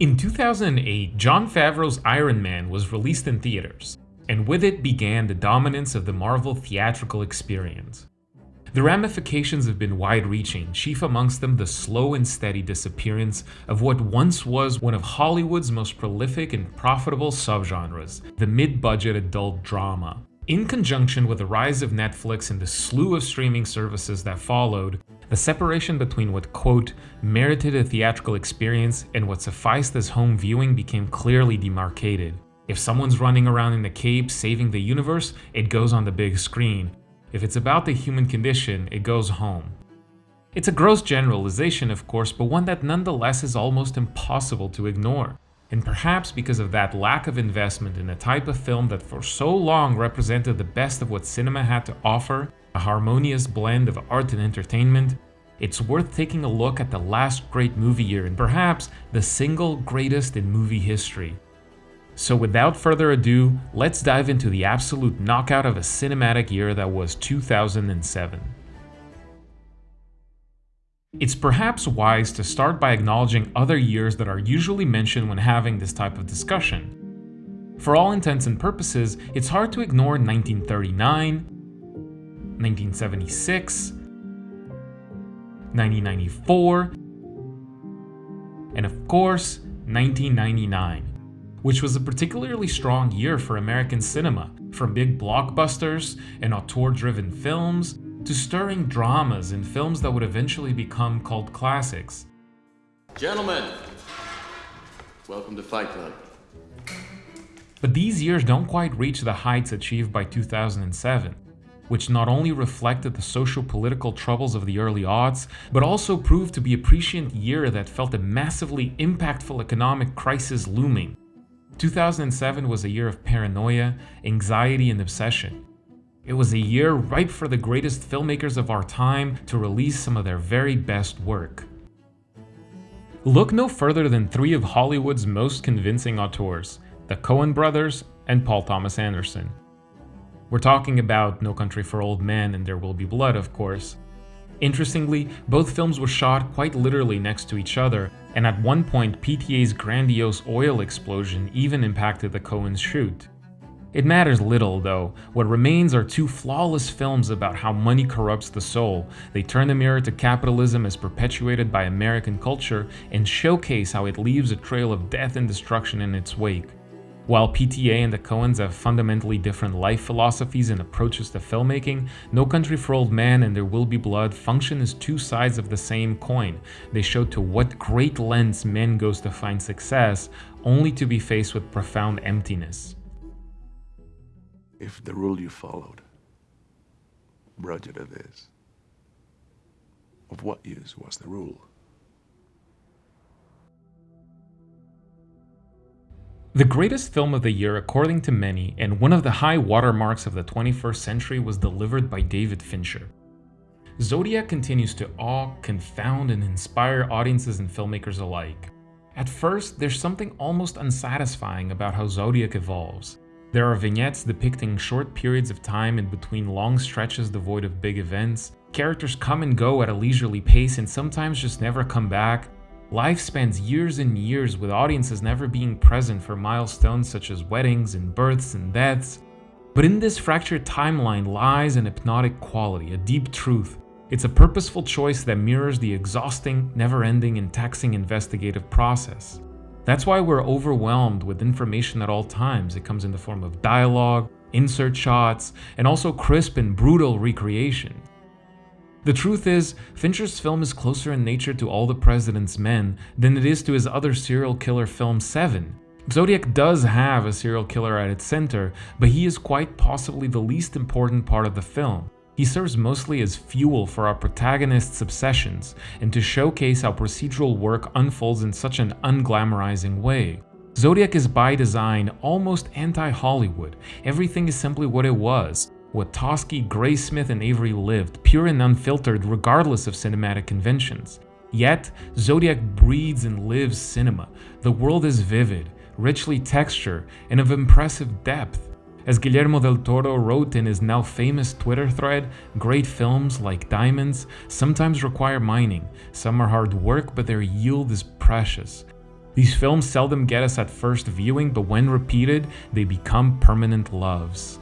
In 2008, Jon Favreau's Iron Man was released in theaters, and with it began the dominance of the Marvel theatrical experience. The ramifications have been wide-reaching, chief amongst them the slow and steady disappearance of what once was one of Hollywood's most prolific and profitable subgenres, the mid-budget adult drama. In conjunction with the rise of Netflix and the slew of streaming services that followed, the separation between what, quote, merited a theatrical experience and what sufficed as home viewing became clearly demarcated. If someone's running around in a cape saving the universe, it goes on the big screen. If it's about the human condition, it goes home. It's a gross generalization, of course, but one that nonetheless is almost impossible to ignore. And perhaps because of that lack of investment in a type of film that for so long represented the best of what cinema had to offer, a harmonious blend of art and entertainment, it's worth taking a look at the last great movie year and perhaps the single greatest in movie history. So without further ado, let's dive into the absolute knockout of a cinematic year that was 2007. It's perhaps wise to start by acknowledging other years that are usually mentioned when having this type of discussion. For all intents and purposes, it's hard to ignore 1939, 1976, 1994, and of course, 1999, which was a particularly strong year for American cinema, from big blockbusters and auteur-driven films to stirring dramas and films that would eventually become cult classics. Gentlemen, welcome to Fight Club. But these years don't quite reach the heights achieved by 2007, which not only reflected the social-political troubles of the early aughts, but also proved to be a prescient year that felt a massively impactful economic crisis looming. 2007 was a year of paranoia, anxiety, and obsession. It was a year ripe for the greatest filmmakers of our time to release some of their very best work. Look no further than three of Hollywood's most convincing auteurs, the Coen brothers and Paul Thomas Anderson. We're talking about No Country for Old Men and There Will Be Blood, of course. Interestingly, both films were shot quite literally next to each other, and at one point PTA's grandiose oil explosion even impacted the Coens' shoot. It matters little, though. What remains are two flawless films about how money corrupts the soul. They turn the mirror to capitalism as perpetuated by American culture and showcase how it leaves a trail of death and destruction in its wake. While PTA and the Coens have fundamentally different life philosophies and approaches to filmmaking, No Country for Old Men and There Will Be Blood function as two sides of the same coin. They show to what great lengths men goes to find success, only to be faced with profound emptiness if the rule you followed you to this, of what use was the rule? The greatest film of the year according to many, and one of the high watermarks of the 21st century was delivered by David Fincher. Zodiac continues to awe, confound, and inspire audiences and filmmakers alike. At first, there's something almost unsatisfying about how Zodiac evolves. There are vignettes depicting short periods of time in between long stretches devoid of big events. Characters come and go at a leisurely pace and sometimes just never come back. Life spans years and years with audiences never being present for milestones such as weddings and births and deaths. But in this fractured timeline lies an hypnotic quality, a deep truth. It's a purposeful choice that mirrors the exhausting, never-ending and taxing investigative process. That's why we're overwhelmed with information at all times. It comes in the form of dialogue, insert shots, and also crisp and brutal recreation. The truth is, Fincher's film is closer in nature to All the President's Men than it is to his other serial killer film Seven. Zodiac does have a serial killer at its center, but he is quite possibly the least important part of the film. He serves mostly as fuel for our protagonist's obsessions and to showcase how procedural work unfolds in such an unglamorizing way. Zodiac is by design almost anti-Hollywood. Everything is simply what it was, what Toschi, Graysmith, and Avery lived, pure and unfiltered regardless of cinematic conventions. Yet, Zodiac breathes and lives cinema. The world is vivid, richly textured, and of impressive depth. As Guillermo del Toro wrote in his now famous Twitter thread, great films, like diamonds, sometimes require mining. Some are hard work, but their yield is precious. These films seldom get us at first viewing, but when repeated, they become permanent loves.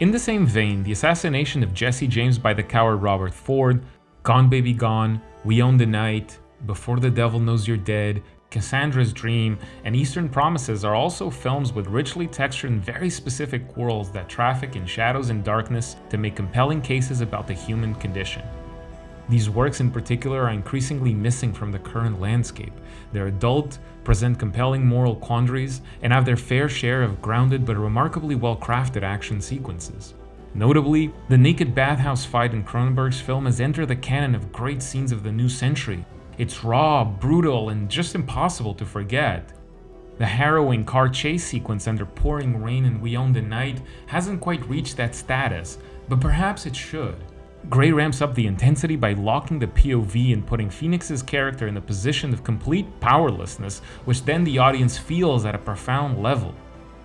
In the same vein, the assassination of Jesse James by the coward Robert Ford, Gone Baby Gone, We Own the Night, Before the Devil Knows You're Dead, Cassandra's Dream, and Eastern Promises are also films with richly textured and very specific worlds that traffic in shadows and darkness to make compelling cases about the human condition. These works in particular are increasingly missing from the current landscape. They're adult, present compelling moral quandaries, and have their fair share of grounded but remarkably well-crafted action sequences. Notably, the naked bathhouse fight in Cronenberg's film has entered the canon of great scenes of the new century, it's raw, brutal, and just impossible to forget. The harrowing car chase sequence under pouring rain in We Own the Night hasn't quite reached that status, but perhaps it should. Gray ramps up the intensity by locking the POV and putting Phoenix's character in a position of complete powerlessness, which then the audience feels at a profound level.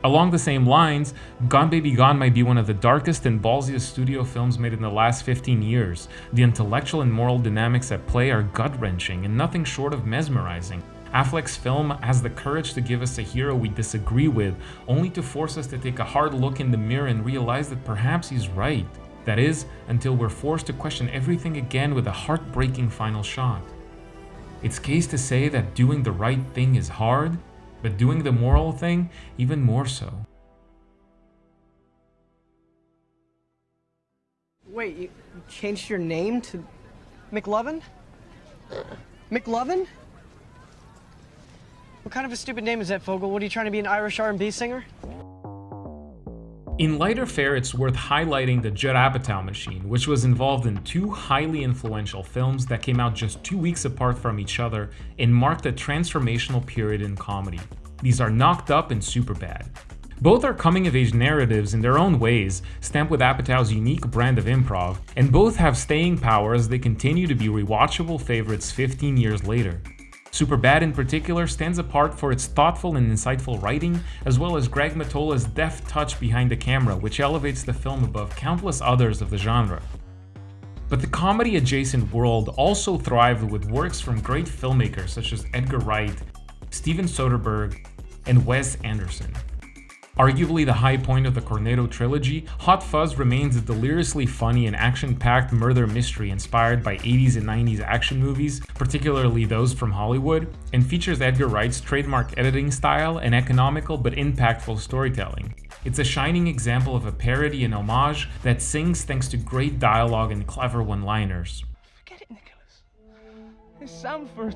Along the same lines, Gone Baby Gone might be one of the darkest and ballsiest studio films made in the last 15 years. The intellectual and moral dynamics at play are gut-wrenching and nothing short of mesmerizing. Affleck's film has the courage to give us a hero we disagree with, only to force us to take a hard look in the mirror and realize that perhaps he's right. That is, until we're forced to question everything again with a heartbreaking final shot. It's case to say that doing the right thing is hard, but doing the moral thing even more so. Wait, you changed your name to McLovin? McLovin? What kind of a stupid name is that, Fogell? What are you trying to be an Irish R&B singer? In lighter fare, it's worth highlighting the Judd Apatow machine, which was involved in two highly influential films that came out just two weeks apart from each other and marked a transformational period in comedy. These are Knocked Up and Superbad. Both are coming-of-age narratives in their own ways, stamped with Apatow's unique brand of improv, and both have staying power as they continue to be rewatchable favorites 15 years later. Superbad in particular stands apart for its thoughtful and insightful writing, as well as Greg Mottola's deft touch behind the camera, which elevates the film above countless others of the genre. But the comedy-adjacent world also thrived with works from great filmmakers such as Edgar Wright, Steven Soderbergh, and Wes Anderson. Arguably the high point of the Cornetto trilogy, Hot Fuzz remains a deliriously funny and action-packed murder mystery inspired by 80s and 90s action movies, particularly those from Hollywood, and features Edgar Wright's trademark editing style and economical but impactful storytelling. It's a shining example of a parody and homage that sings thanks to great dialogue and clever one-liners. Forget it, Nicholas. Sandford.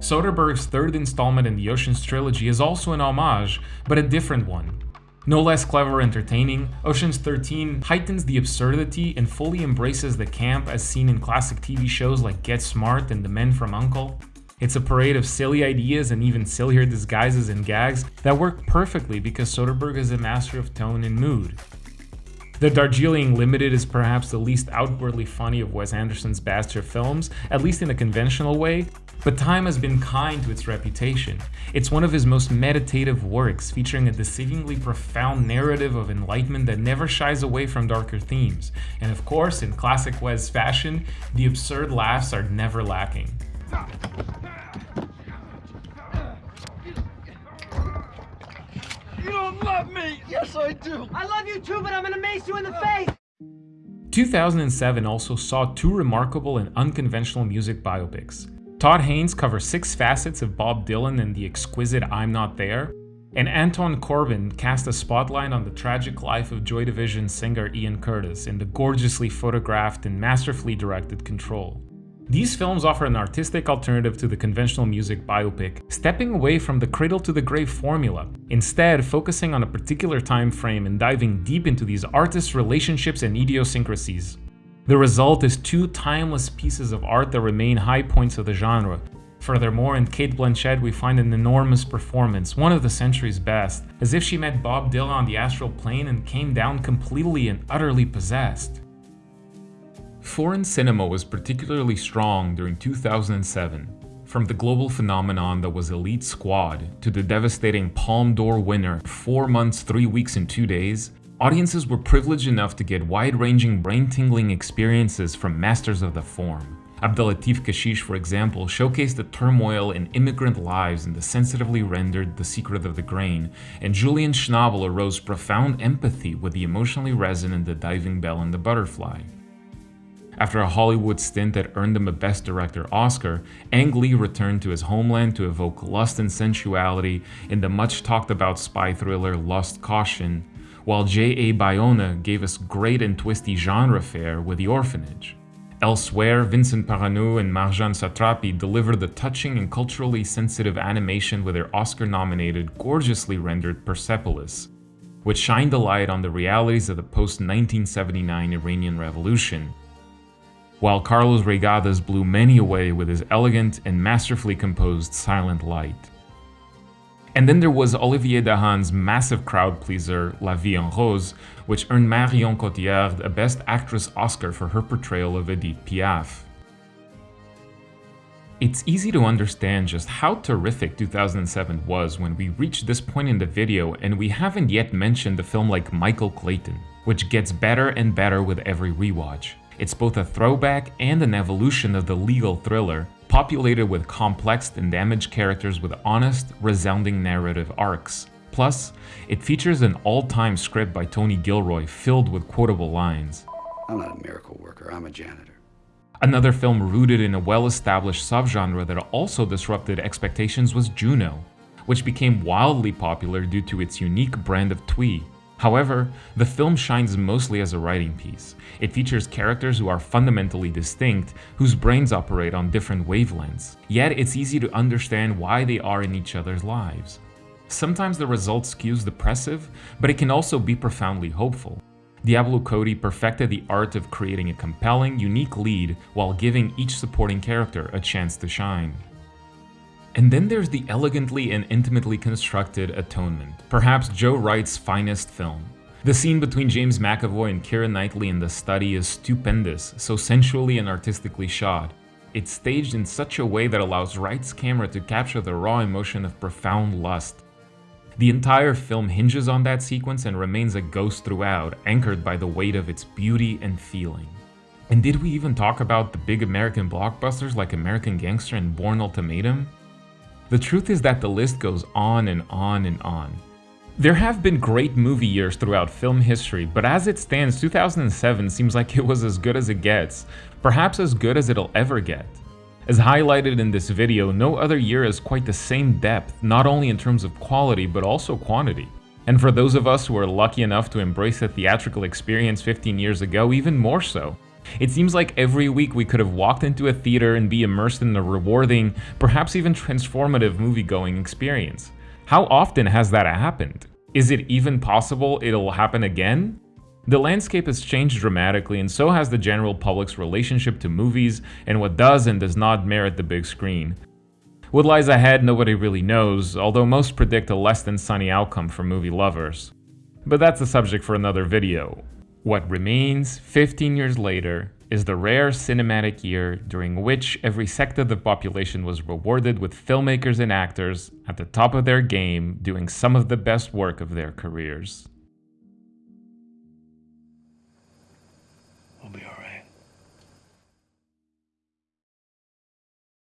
Soderbergh's third installment in the Ocean's trilogy is also an homage, but a different one. No less clever or entertaining, Ocean's 13 heightens the absurdity and fully embraces the camp as seen in classic TV shows like Get Smart and The Men from U.N.C.L.E. It's a parade of silly ideas and even sillier disguises and gags that work perfectly because Soderbergh is a master of tone and mood. The Darjeeling Limited is perhaps the least outwardly funny of Wes Anderson's Bastard films, at least in a conventional way, but time has been kind to its reputation. It's one of his most meditative works, featuring a deceivingly profound narrative of enlightenment that never shies away from darker themes. And of course, in classic Wes fashion, the absurd laughs are never lacking. You don't love me! Yes, I do! I love you too, but I'm gonna mace you in the face! 2007 also saw two remarkable and unconventional music biopics. Todd Haynes covers six facets of Bob Dylan and the exquisite I'm Not There, and Anton Corbijn cast a spotlight on the tragic life of Joy Division singer Ian Curtis in the gorgeously photographed and masterfully directed Control. These films offer an artistic alternative to the conventional music biopic, stepping away from the cradle-to-the-grave formula, instead focusing on a particular time frame and diving deep into these artists' relationships and idiosyncrasies. The result is two timeless pieces of art that remain high points of the genre. Furthermore, in Cate Blanchett we find an enormous performance, one of the century's best, as if she met Bob Dylan on the astral plane and came down completely and utterly possessed. Foreign cinema was particularly strong during 2007. From the global phenomenon that was Elite Squad to the devastating Palme d'Or winner 4 months 3 weeks and 2 days, Audiences were privileged enough to get wide-ranging brain-tingling experiences from masters of the form. Abdellatif Kechiche, for example, showcased the turmoil in immigrant lives in the sensitively rendered The Secret of the Grain, and Julian Schnabel arose profound empathy with the emotionally resonant The Diving Bell and the Butterfly. After a Hollywood stint that earned him a Best Director Oscar, Ang Lee returned to his homeland to evoke lust and sensuality in the much talked about spy thriller Lust Caution, while J.A. Bayona gave us great and twisty genre fare with The Orphanage. Elsewhere, Vincent Paronnaud and Marjane Satrapi delivered the touching and culturally sensitive animation with their Oscar-nominated, gorgeously rendered Persepolis, which shined a light on the realities of the post-1979 Iranian Revolution, while Carlos Reygadas blew many away with his elegant and masterfully composed Silent Light. And then there was Olivier Dahan's massive crowd pleaser La Vie en Rose, which earned Marion Cotillard a Best Actress Oscar for her portrayal of Edith Piaf. It's easy to understand just how terrific 2007 was when we reach this point in the video and we haven't yet mentioned a film like Michael Clayton, which gets better and better with every rewatch. It's both a throwback and an evolution of the legal thriller, populated with complex and damaged characters with honest, resounding narrative arcs. Plus, it features an all-time script by Tony Gilroy filled with quotable lines. I'm not a miracle worker, I'm a janitor. Another film rooted in a well-established subgenre that also disrupted expectations was Juno, which became wildly popular due to its unique brand of twee. However, the film shines mostly as a writing piece. It features characters who are fundamentally distinct, whose brains operate on different wavelengths, yet it's easy to understand why they are in each other's lives. Sometimes the result skews depressive, but it can also be profoundly hopeful. Diablo Cody perfected the art of creating a compelling, unique lead while giving each supporting character a chance to shine. And then there's the elegantly and intimately constructed Atonement, perhaps Joe Wright's finest film. The scene between James McAvoy and Keira Knightley in the study is stupendous, so sensually and artistically shot. It's staged in such a way that allows Wright's camera to capture the raw emotion of profound lust. The entire film hinges on that sequence and remains a ghost throughout, anchored by the weight of its beauty and feeling. And did we even talk about the big American blockbusters like American Gangster and Bourne Ultimatum? The truth is that the list goes on and on and on. There have been great movie years throughout film history, but as it stands, 2007 seems like it was as good as it gets, perhaps as good as it'll ever get. As highlighted in this video, no other year has quite the same depth, not only in terms of quality, but also quantity. And for those of us who are lucky enough to embrace a theatrical experience 15 years ago, even more so. It seems like every week we could have walked into a theater and be immersed in a rewarding, perhaps even transformative movie-going experience. How often has that happened? Is it even possible it'll happen again? The landscape has changed dramatically and so has the general public's relationship to movies and what does and does not merit the big screen. What lies ahead nobody really knows, although most predict a less than sunny outcome for movie lovers. But that's a subject for another video. What remains 15 years later is the rare cinematic year during which every sector of the population was rewarded with filmmakers and actors at the top of their game doing some of the best work of their careers.